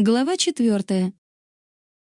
Глава 4.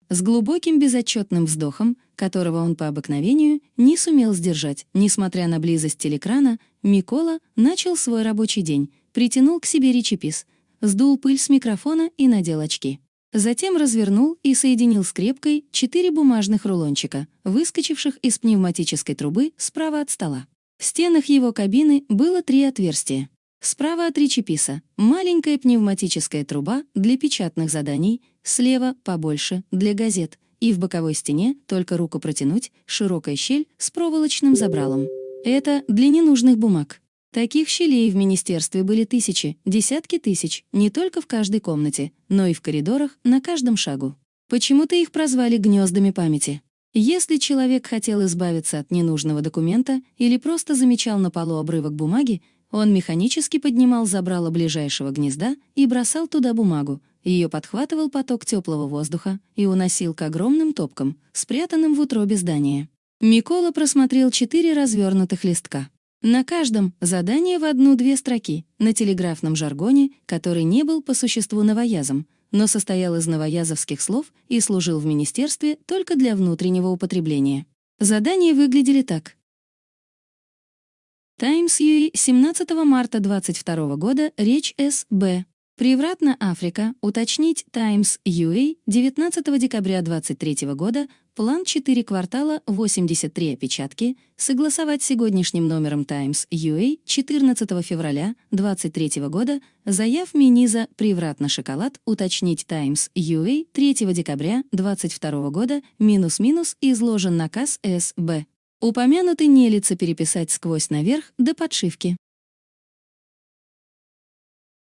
С глубоким безотчетным вздохом, которого он по обыкновению не сумел сдержать, несмотря на близость телекрана, Микола начал свой рабочий день, притянул к себе речепис, сдул пыль с микрофона и надел очки. Затем развернул и соединил скрепкой четыре бумажных рулончика, выскочивших из пневматической трубы справа от стола. В стенах его кабины было три отверстия. Справа от речеписа — маленькая пневматическая труба для печатных заданий, слева — побольше, для газет, и в боковой стене, только руку протянуть, широкая щель с проволочным забралом. Это для ненужных бумаг. Таких щелей в министерстве были тысячи, десятки тысяч, не только в каждой комнате, но и в коридорах, на каждом шагу. Почему-то их прозвали гнездами памяти. Если человек хотел избавиться от ненужного документа или просто замечал на полу обрывок бумаги, он механически поднимал забрало ближайшего гнезда и бросал туда бумагу, ее подхватывал поток теплого воздуха и уносил к огромным топкам, спрятанным в утробе здания. Микола просмотрел четыре развернутых листка. На каждом задание в одну-две строки, на телеграфном жаргоне, который не был по существу новоязом, но состоял из новоязовских слов и служил в министерстве только для внутреннего употребления. Задания выглядели так. Times UA 17 марта 22 года, речь С.Б. Превратно Африка, уточнить Times UA 19 декабря 23 года, план 4 квартала 83 опечатки, согласовать сегодняшним номером Times UA 14 февраля 23 года, заяв Миниза Превратно шоколад, уточнить Times UA 3 декабря 22 года, минус-минус изложен наказ СБ. Упомянутый не лица переписать сквозь наверх до подшивки.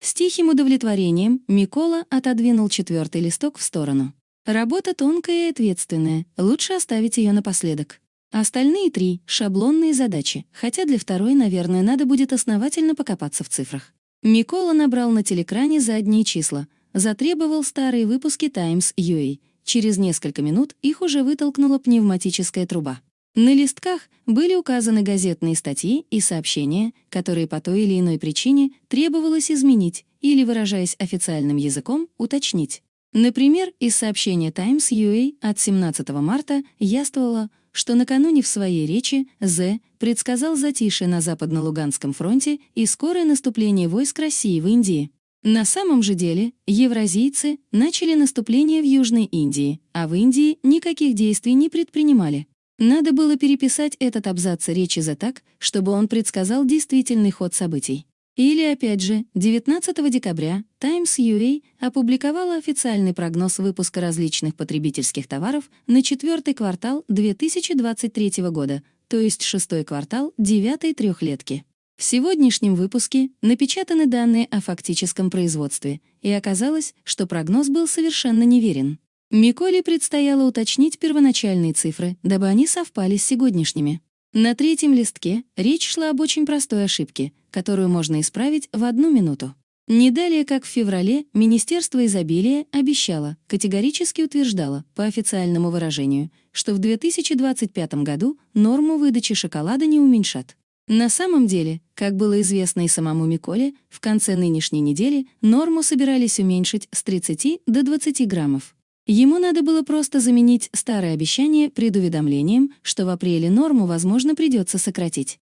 С тихим удовлетворением Микола отодвинул четвертый листок в сторону. Работа тонкая и ответственная, лучше оставить ее напоследок. Остальные три — шаблонные задачи, хотя для второй, наверное, надо будет основательно покопаться в цифрах. Микола набрал на телекране задние числа, затребовал старые выпуски Times UA. Через несколько минут их уже вытолкнула пневматическая труба. На листках были указаны газетные статьи и сообщения, которые по той или иной причине требовалось изменить или, выражаясь официальным языком, уточнить. Например, из сообщения Times UA от 17 марта яствовало, что накануне в своей речи З предсказал затишье на Западно-Луганском фронте и скорое наступление войск России в Индии. На самом же деле евразийцы начали наступление в Южной Индии, а в Индии никаких действий не предпринимали. Надо было переписать этот абзац речи за так, чтобы он предсказал действительный ход событий. Или, опять же, 19 декабря Times UA опубликовала официальный прогноз выпуска различных потребительских товаров на четвертый квартал 2023 года, то есть шестой квартал девятой трехлетки. В сегодняшнем выпуске напечатаны данные о фактическом производстве, и оказалось, что прогноз был совершенно неверен. Миколе предстояло уточнить первоначальные цифры, дабы они совпали с сегодняшними. На третьем листке речь шла об очень простой ошибке, которую можно исправить в одну минуту. Не далее, как в феврале, Министерство изобилия обещало, категорически утверждало, по официальному выражению, что в 2025 году норму выдачи шоколада не уменьшат. На самом деле, как было известно и самому Миколе, в конце нынешней недели норму собирались уменьшить с 30 до 20 граммов. Ему надо было просто заменить старое обещание предуведомлением, что в апреле норму, возможно, придется сократить.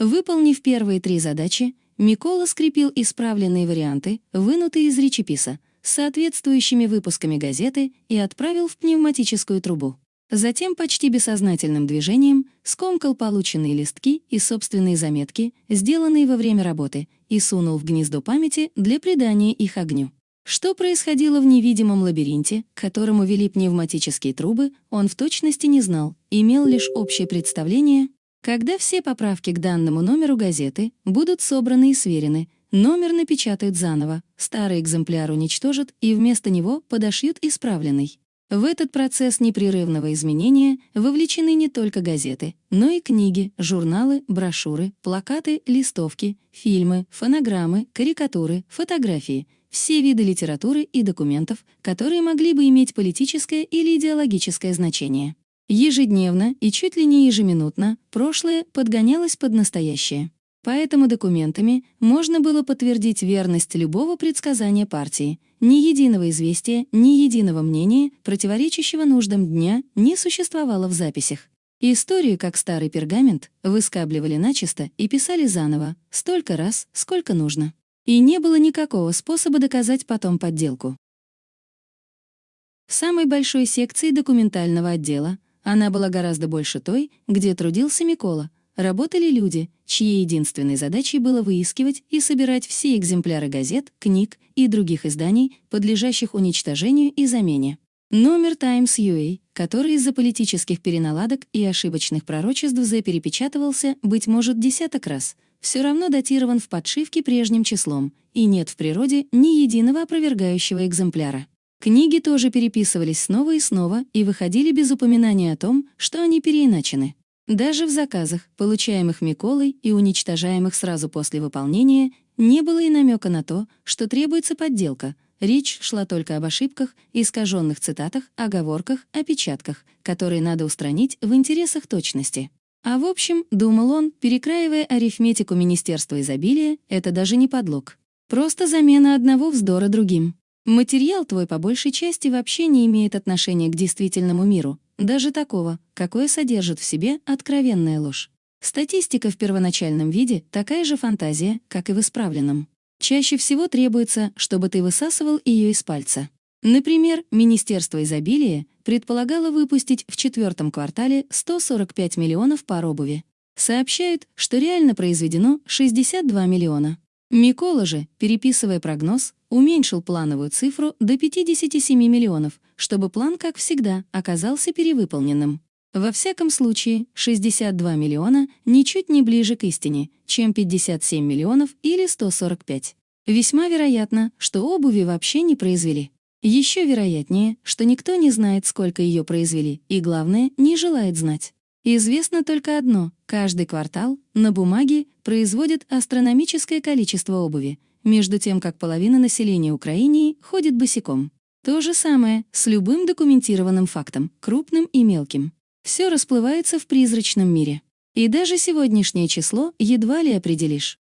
Выполнив первые три задачи, Микола скрепил исправленные варианты, вынутые из речеписа, с соответствующими выпусками газеты и отправил в пневматическую трубу. Затем почти бессознательным движением скомкал полученные листки и собственные заметки, сделанные во время работы, и сунул в гнездо памяти для придания их огню. Что происходило в невидимом лабиринте, к которому вели пневматические трубы, он в точности не знал, имел лишь общее представление. Когда все поправки к данному номеру газеты будут собраны и сверены, номер напечатают заново, старый экземпляр уничтожат и вместо него подошьют исправленный. В этот процесс непрерывного изменения вовлечены не только газеты, но и книги, журналы, брошюры, плакаты, листовки, фильмы, фонограммы, карикатуры, фотографии — все виды литературы и документов, которые могли бы иметь политическое или идеологическое значение. Ежедневно и чуть ли не ежеминутно прошлое подгонялось под настоящее. Поэтому документами можно было подтвердить верность любого предсказания партии. Ни единого известия, ни единого мнения, противоречащего нуждам дня, не существовало в записях. Историю, как старый пергамент, выскабливали начисто и писали заново, столько раз, сколько нужно. И не было никакого способа доказать потом подделку. В самой большой секции документального отдела она была гораздо больше той, где трудился Микола, работали люди, чьей единственной задачей было выискивать и собирать все экземпляры газет, книг и других изданий, подлежащих уничтожению и замене. Номер Times UA, который из-за политических переналадок и ошибочных пророчеств заперепечатывался, быть может, десяток раз, все равно датирован в подшивке прежним числом, и нет в природе ни единого опровергающего экземпляра. Книги тоже переписывались снова и снова и выходили без упоминания о том, что они переиначены. Даже в заказах, получаемых Миколой и уничтожаемых сразу после выполнения, не было и намека на то, что требуется подделка. Речь шла только об ошибках, искаженных цитатах, оговорках, опечатках, которые надо устранить в интересах точности. А в общем, думал он, перекраивая арифметику Министерства изобилия, это даже не подлог. Просто замена одного вздора другим. Материал твой по большей части вообще не имеет отношения к действительному миру, даже такого, какое содержит в себе откровенная ложь. Статистика в первоначальном виде — такая же фантазия, как и в исправленном. Чаще всего требуется, чтобы ты высасывал ее из пальца. Например, Министерство изобилия предполагало выпустить в четвертом квартале 145 миллионов пар обуви. Сообщают, что реально произведено 62 миллиона. Микола же, переписывая прогноз, уменьшил плановую цифру до 57 миллионов, чтобы план, как всегда, оказался перевыполненным. Во всяком случае, 62 миллиона ничуть не ближе к истине, чем 57 миллионов или 145. Весьма вероятно, что обуви вообще не произвели. Еще вероятнее, что никто не знает, сколько ее произвели, и, главное, не желает знать. Известно только одно — каждый квартал на бумаге производит астрономическое количество обуви, между тем как половина населения Украины ходит босиком. То же самое с любым документированным фактом, крупным и мелким. Все расплывается в призрачном мире. И даже сегодняшнее число едва ли определишь.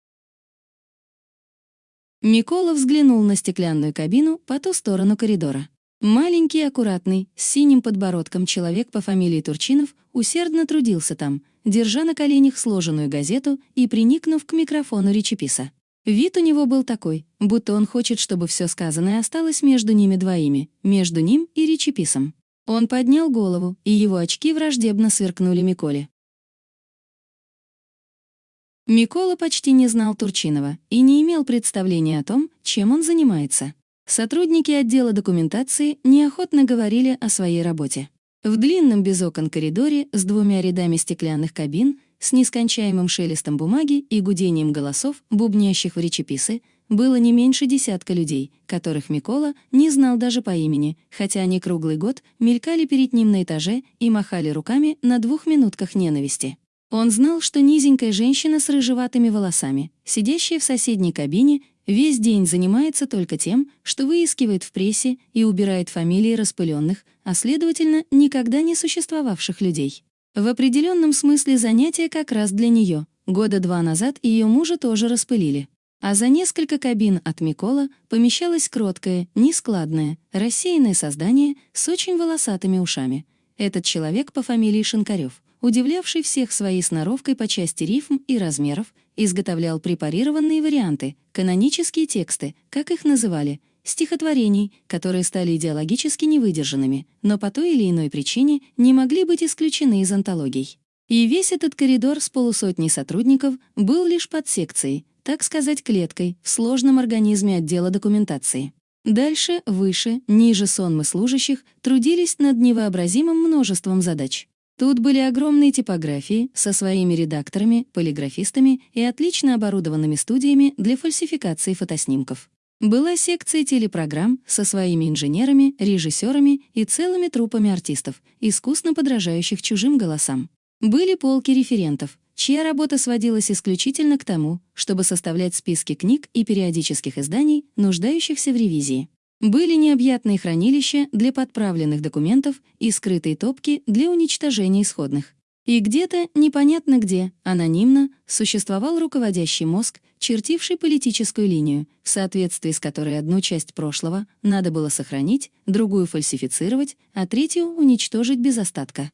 Микола взглянул на стеклянную кабину по ту сторону коридора. Маленький, аккуратный, с синим подбородком человек по фамилии Турчинов усердно трудился там, держа на коленях сложенную газету и приникнув к микрофону речеписа. Вид у него был такой, будто он хочет, чтобы все сказанное осталось между ними двоими, между ним и речеписом. Он поднял голову, и его очки враждебно сверкнули Миколе. Микола почти не знал Турчинова и не имел представления о том, чем он занимается. Сотрудники отдела документации неохотно говорили о своей работе. В длинном без окон коридоре с двумя рядами стеклянных кабин с нескончаемым шелестом бумаги и гудением голосов, бубнящих в речеписы, было не меньше десятка людей, которых Микола не знал даже по имени, хотя они круглый год мелькали перед ним на этаже и махали руками на двух минутках ненависти. Он знал, что низенькая женщина с рыжеватыми волосами, сидящая в соседней кабине, весь день занимается только тем, что выискивает в прессе и убирает фамилии распыленных, а следовательно, никогда не существовавших людей. В определенном смысле занятие как раз для нее. Года два назад ее мужа тоже распылили. А за несколько кабин от Микола помещалось кроткое, нескладное, рассеянное создание с очень волосатыми ушами. Этот человек по фамилии Шинкарев, удивлявший всех своей сноровкой по части рифм и размеров, изготовлял препарированные варианты, канонические тексты, как их называли — стихотворений, которые стали идеологически невыдержанными, но по той или иной причине не могли быть исключены из антологий. И весь этот коридор с полусотней сотрудников был лишь под секцией, так сказать, клеткой в сложном организме отдела документации. Дальше, выше, ниже сонмы служащих трудились над невообразимым множеством задач. Тут были огромные типографии со своими редакторами, полиграфистами и отлично оборудованными студиями для фальсификации фотоснимков. Была секция телепрограмм со своими инженерами, режиссерами и целыми трупами артистов, искусно подражающих чужим голосам. Были полки референтов, чья работа сводилась исключительно к тому, чтобы составлять списки книг и периодических изданий, нуждающихся в ревизии. Были необъятные хранилища для подправленных документов и скрытые топки для уничтожения исходных. И где-то, непонятно где, анонимно, существовал руководящий мозг, чертивший политическую линию, в соответствии с которой одну часть прошлого надо было сохранить, другую фальсифицировать, а третью уничтожить без остатка.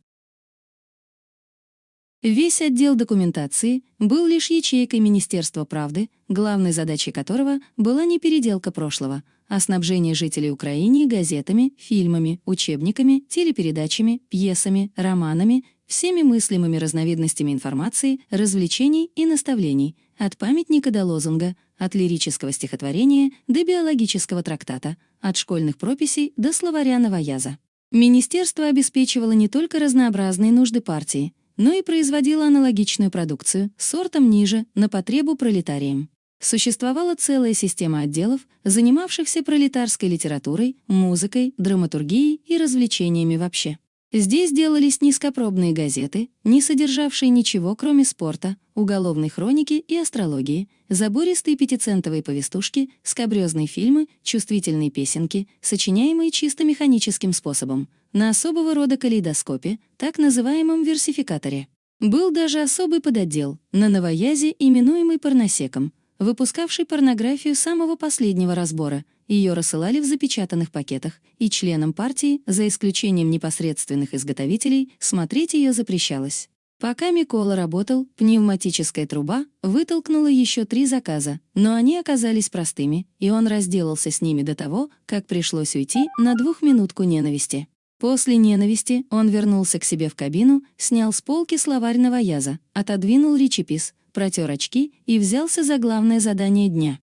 Весь отдел документации был лишь ячейкой Министерства правды, главной задачей которого была не переделка прошлого, а снабжение жителей Украины газетами, фильмами, учебниками, телепередачами, пьесами, романами, всеми мыслимыми разновидностями информации, развлечений и наставлений, от памятника до лозунга, от лирического стихотворения до биологического трактата, от школьных прописей до словаря новояза. Министерство обеспечивало не только разнообразные нужды партии, но и производило аналогичную продукцию, сортом ниже, на потребу пролетариям. Существовала целая система отделов, занимавшихся пролетарской литературой, музыкой, драматургией и развлечениями вообще. Здесь делались низкопробные газеты, не содержавшие ничего, кроме спорта, уголовной хроники и астрологии, забористые пятицентовые повестушки, скабрёзные фильмы, чувствительные песенки, сочиняемые чисто механическим способом, на особого рода калейдоскопе, так называемом версификаторе. Был даже особый подотдел, на новоязе, именуемый порносеком, выпускавший порнографию самого последнего разбора — ее рассылали в запечатанных пакетах, и членам партии, за исключением непосредственных изготовителей, смотреть ее запрещалось. Пока Микола работал, пневматическая труба вытолкнула еще три заказа, но они оказались простыми, и он разделался с ними до того, как пришлось уйти на двухминутку ненависти. После ненависти он вернулся к себе в кабину, снял с полки словарь новояза, отодвинул речепис, протер очки и взялся за главное задание дня.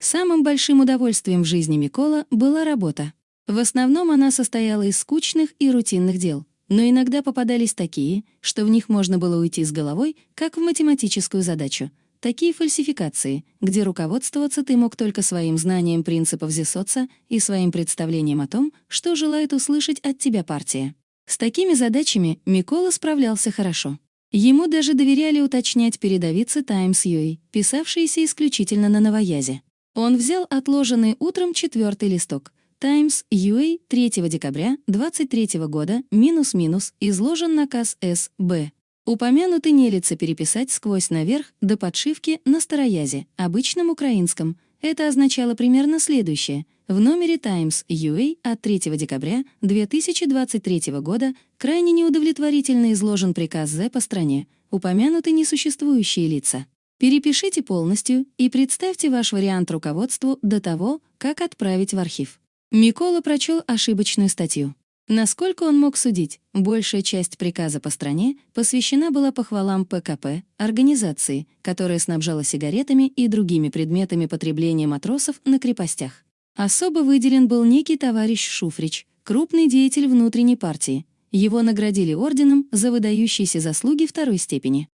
Самым большим удовольствием в жизни Микола была работа. В основном она состояла из скучных и рутинных дел, но иногда попадались такие, что в них можно было уйти с головой, как в математическую задачу. Такие фальсификации, где руководствоваться ты мог только своим знанием принципов Зисоца и своим представлением о том, что желает услышать от тебя партия. С такими задачами Микола справлялся хорошо. Ему даже доверяли уточнять передовицы Times UA, писавшиеся исключительно на новоязе. Он взял отложенный утром четвертый листок. Times UA 3 декабря 23 года, минус-минус, изложен наказ С.Б. Упомянутый нелится переписать сквозь наверх до подшивки на староязе, обычном украинском. Это означало примерно следующее. В номере Times UA от 3 декабря 2023 года крайне неудовлетворительно изложен приказ З по стране, упомянуты несуществующие лица. Перепишите полностью и представьте ваш вариант руководству до того, как отправить в архив. Микола прочел ошибочную статью. Насколько он мог судить, большая часть приказа по стране посвящена была похвалам ПКП, организации, которая снабжала сигаретами и другими предметами потребления матросов на крепостях. Особо выделен был некий товарищ Шуфрич, крупный деятель внутренней партии. Его наградили орденом за выдающиеся заслуги второй степени.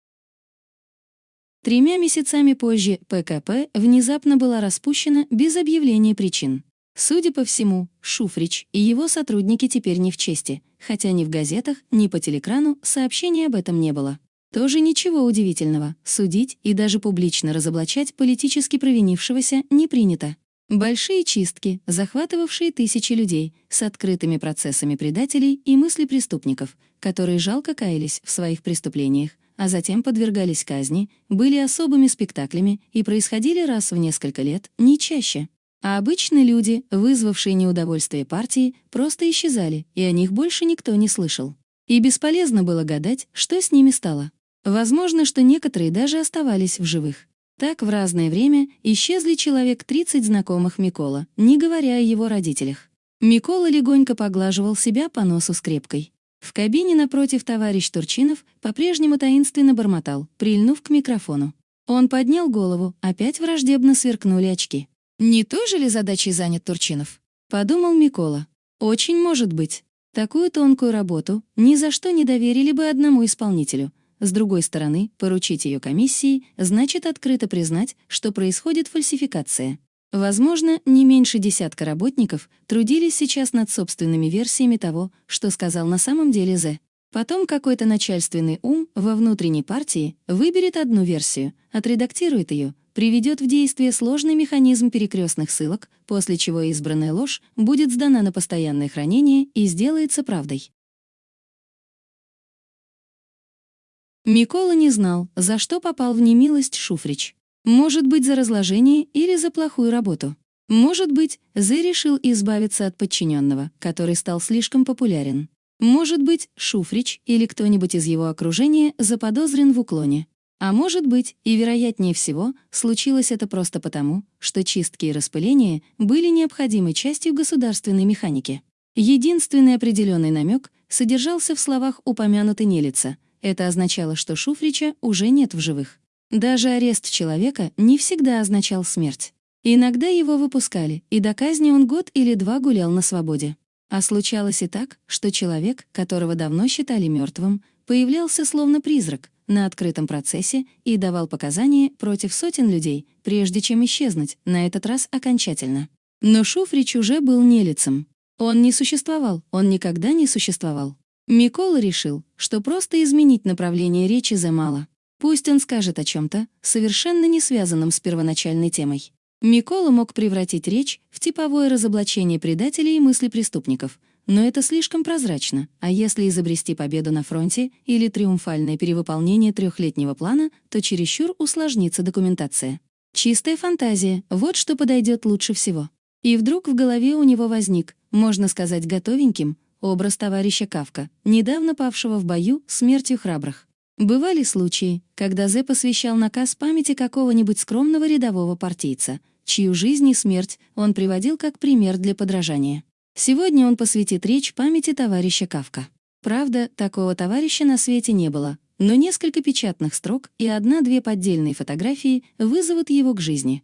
Тремя месяцами позже ПКП внезапно была распущена без объявления причин. Судя по всему, Шуфрич и его сотрудники теперь не в чести, хотя ни в газетах, ни по телекрану сообщений об этом не было. Тоже ничего удивительного, судить и даже публично разоблачать политически провинившегося не принято. Большие чистки, захватывавшие тысячи людей, с открытыми процессами предателей и мысли преступников, которые жалко каялись в своих преступлениях, а затем подвергались казни, были особыми спектаклями и происходили раз в несколько лет, не чаще. А обычные люди, вызвавшие неудовольствие партии, просто исчезали, и о них больше никто не слышал. И бесполезно было гадать, что с ними стало. Возможно, что некоторые даже оставались в живых. Так в разное время исчезли человек 30 знакомых Микола, не говоря о его родителях. Микола легонько поглаживал себя по носу скрепкой. В кабине напротив товарищ Турчинов по-прежнему таинственно бормотал, прильнув к микрофону. Он поднял голову, опять враждебно сверкнули очки. «Не той же ли задачей занят Турчинов?» — подумал Микола. «Очень может быть. Такую тонкую работу ни за что не доверили бы одному исполнителю. С другой стороны, поручить ее комиссии значит открыто признать, что происходит фальсификация. Возможно, не меньше десятка работников трудились сейчас над собственными версиями того, что сказал на самом деле Зе. Потом какой-то начальственный ум во внутренней партии выберет одну версию, отредактирует ее, приведет в действие сложный механизм перекрестных ссылок, после чего избранная ложь будет сдана на постоянное хранение и сделается правдой. Микола не знал, за что попал в немилость Шуфрич. Может быть, за разложение или за плохую работу. Может быть, Зе решил избавиться от подчиненного, который стал слишком популярен. Может быть, Шуфрич или кто-нибудь из его окружения заподозрен в уклоне. А может быть, и вероятнее всего, случилось это просто потому, что чистки и распыления были необходимой частью государственной механики. Единственный определенный намек содержался в словах упомянутой нелица. Это означало, что Шуфрича уже нет в живых. Даже арест человека не всегда означал смерть. Иногда его выпускали, и до казни он год или два гулял на свободе. А случалось и так, что человек, которого давно считали мертвым, появлялся словно призрак на открытом процессе и давал показания против сотен людей, прежде чем исчезнуть, на этот раз окончательно. Но Шуфрич уже был нелицем. Он не существовал, он никогда не существовал. Микола решил, что просто изменить направление речи за мало. Пусть он скажет о чем то совершенно не связанном с первоначальной темой. Микола мог превратить речь в типовое разоблачение предателей и мысли преступников, но это слишком прозрачно, а если изобрести победу на фронте или триумфальное перевыполнение трехлетнего плана, то чересчур усложнится документация. Чистая фантазия — вот что подойдет лучше всего. И вдруг в голове у него возник, можно сказать готовеньким, образ товарища Кавка, недавно павшего в бою смертью храбрых. Бывали случаи, когда Зе посвящал наказ памяти какого-нибудь скромного рядового партийца, чью жизнь и смерть он приводил как пример для подражания. Сегодня он посвятит речь памяти товарища Кавка. Правда, такого товарища на свете не было, но несколько печатных строк и одна-две поддельные фотографии вызовут его к жизни.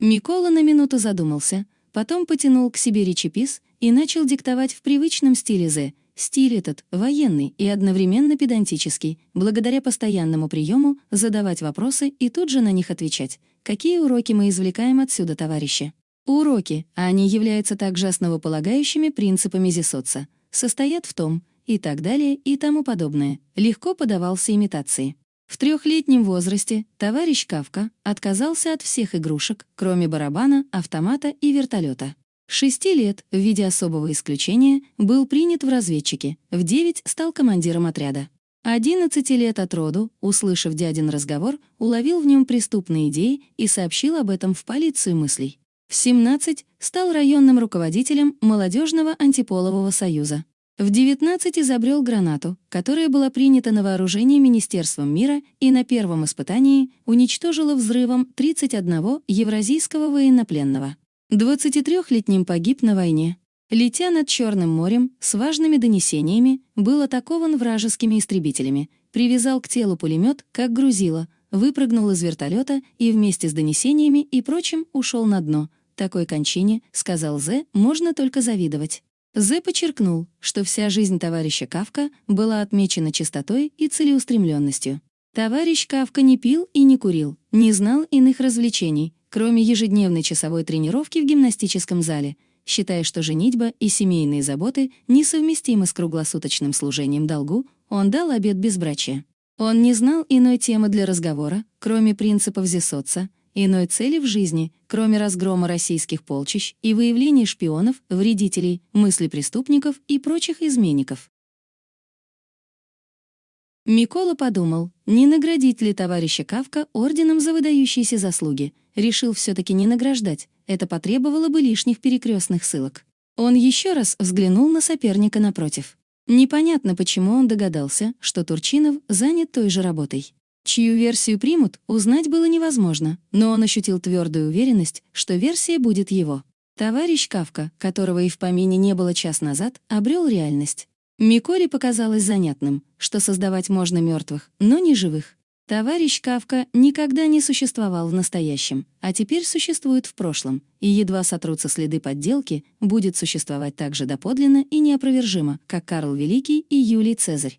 Микола на минуту задумался, потом потянул к себе речепис и начал диктовать в привычном стиле Зе, Стиль этот военный и одновременно педантический, благодаря постоянному приему задавать вопросы и тут же на них отвечать. Какие уроки мы извлекаем отсюда, товарищи? Уроки, а они являются также основополагающими принципами Зисоца, состоят в том, и так далее, и тому подобное. Легко подавался имитации. В трехлетнем возрасте товарищ Кавка отказался от всех игрушек, кроме барабана, автомата и вертолета шести лет, в виде особого исключения, был принят в разведчики, в девять стал командиром отряда. 11 лет от роду, услышав дядин разговор, уловил в нем преступные идеи и сообщил об этом в полицию мыслей. В 17 стал районным руководителем молодежного антиполового союза. В 19 изобрел гранату, которая была принята на вооружение Министерством мира и на первом испытании уничтожила взрывом 31 евразийского военнопленного. 23-летним погиб на войне. Летя над Черным морем с важными донесениями, был атакован вражескими истребителями, привязал к телу пулемет, как грузило, выпрыгнул из вертолета и вместе с донесениями и прочим ушел на дно. Такой кончине, сказал Зе, можно только завидовать. Зе подчеркнул, что вся жизнь товарища Кавка была отмечена чистотой и целеустремленностью. Товарищ Кавка не пил и не курил, не знал иных развлечений, кроме ежедневной часовой тренировки в гимнастическом зале, считая, что женитьба и семейные заботы несовместимы с круглосуточным служением долгу, он дал обет безбрачия. Он не знал иной темы для разговора, кроме принципов Зесоца, иной цели в жизни, кроме разгрома российских полчищ и выявления шпионов, вредителей, мысли преступников и прочих изменников. Микола подумал, не наградить ли товарища Кавка орденом за выдающиеся заслуги, решил все-таки не награждать, это потребовало бы лишних перекрестных ссылок. Он еще раз взглянул на соперника напротив. Непонятно, почему он догадался, что Турчинов занят той же работой. Чью версию примут, узнать было невозможно, но он ощутил твердую уверенность, что версия будет его. Товарищ Кавка, которого и в помине не было час назад, обрел реальность. Миколе показалось занятным, что создавать можно мертвых, но не живых. Товарищ Кавка никогда не существовал в настоящем, а теперь существует в прошлом, и едва сотрутся следы подделки, будет существовать так же доподлинно и неопровержимо, как Карл Великий и Юлий Цезарь.